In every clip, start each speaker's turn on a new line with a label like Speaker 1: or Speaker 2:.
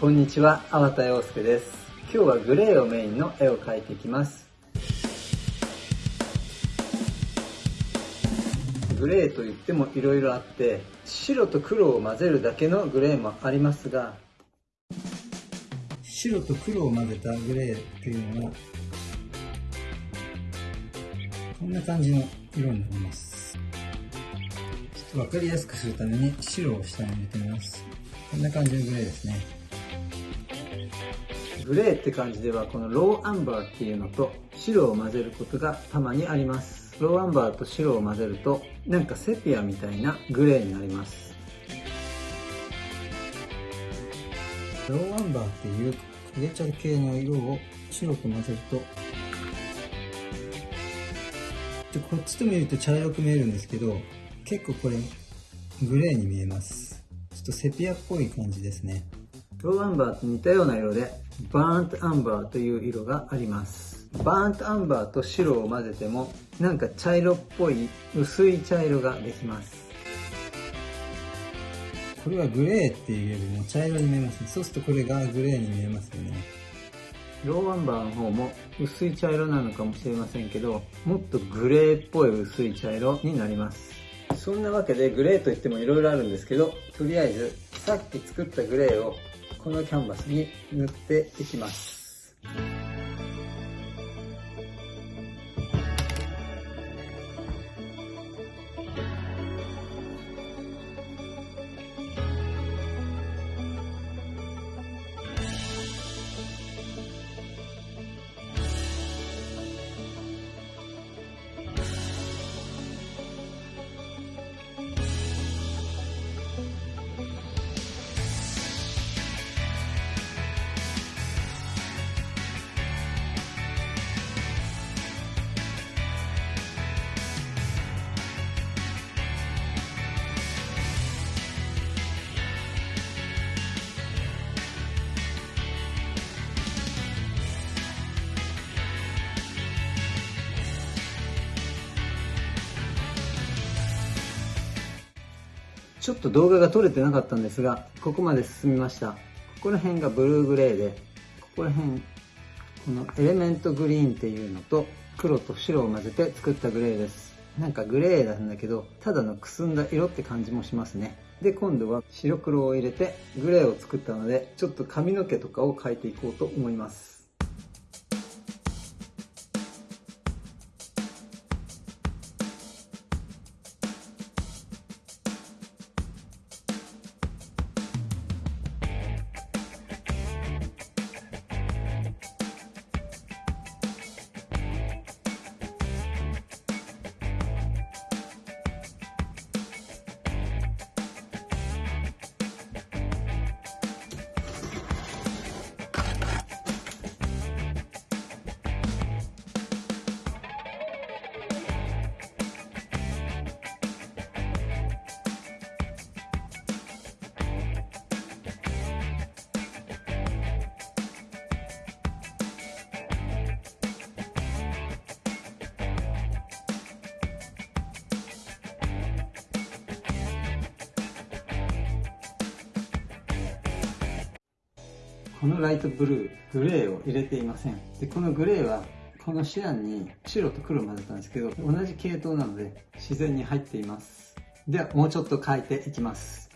Speaker 1: こんにちは、粟田洋介です。今日はグレーをメインの絵を描いていきます。グレーといっても色々あって、白と黒を混ぜるだけのグレーもありますが、白と黒を混ぜたグレーっていうのは、こんな感じの色になります。ちょっとわかりやすくするために白を下に入れてみます。こんな感じのグレーですね。グレーって感じではこのローアンバーっていうのと白を混ぜることがたまにあります。ローアンバーと白を混ぜるとなんかセピアみたいなグレーになります。ローアンバーっていう焦げ茶系の色を白く混ぜるとでこっちと見ると茶色く見えるんですけど結構これグレーに見えますちょっとセピアっぽい感じですねローアンバーと似たような色でバーントアンバーという色があります。バーントアンバーと白を混ぜてもなんか茶色っぽい薄い茶色ができます。これはグレーっていうよりも茶色に見えますね。そうするとこれがグレーに見えますよね。ローアンバーの方も薄い茶色なのかもしれませんけどもっとグレーっぽい薄い茶色になります。そんなわけでグレーといっても色々あるんですけどとりあえずさっき作ったグレーをこのキャンバスに塗っていきます。ちょっと動画が撮れてなかったんですがここまで進みました。ここら辺がブルーグレーでここら辺このエレメントグリーンっていうのと黒と白を混ぜて作ったグレーです。なんかグレーなんだけどただのくすんだ色って感じもしますね。で今度は白黒を入れてグレーを作ったのでちょっと髪の毛とかを描いていこうと思います。このライトブルー、グレーを入れていません。で、このグレーは、このシアンに白と黒を混ぜたんですけど、同じ系統なので自然に入っています。では、もうちょっと描いていきます。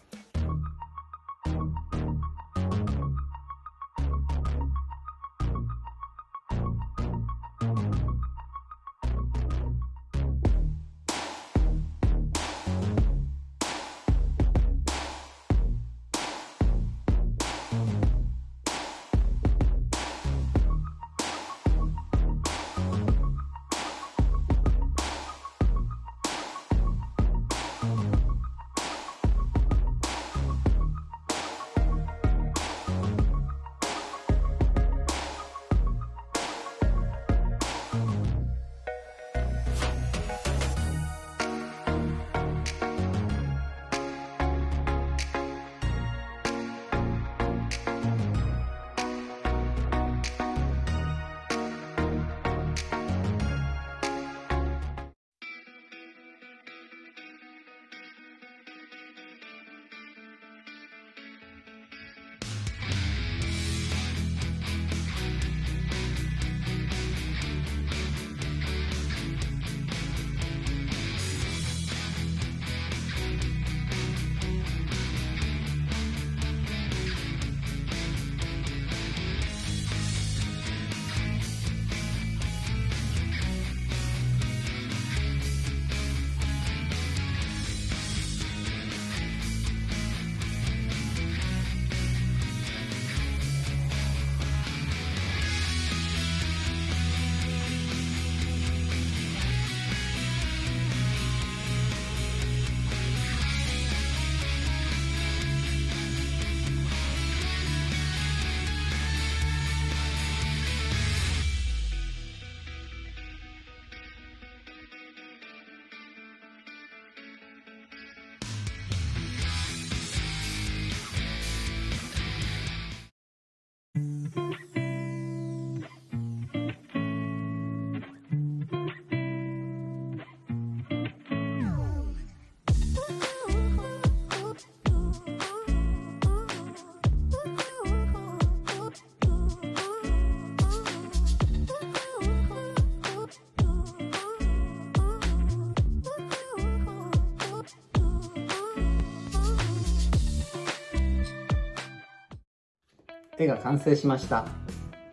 Speaker 1: 絵が完成しました。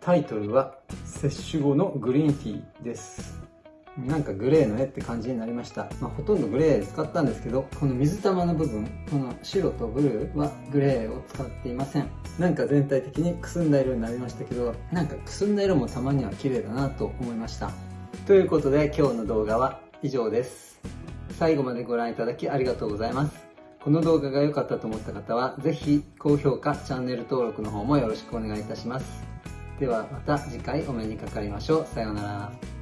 Speaker 1: タイトルは摂取後のグリーンティーです。なんかグレーの絵って感じになりました、まあ、ほとんどグレー使ったんですけどこの水玉の部分この白とブルーはグレーを使っていません。なんか全体的にくすんだ色になりましたけどなんかくすんだ色もたまには綺麗だなと思いました。ということで今日の動画は以上です。最後までご覧いただきありがとうございます。この動画が良かったと思った方は是非高評価チャンネル登録の方もよろしくお願いいたします。ではまた次回お目にかかりましょう。さようなら。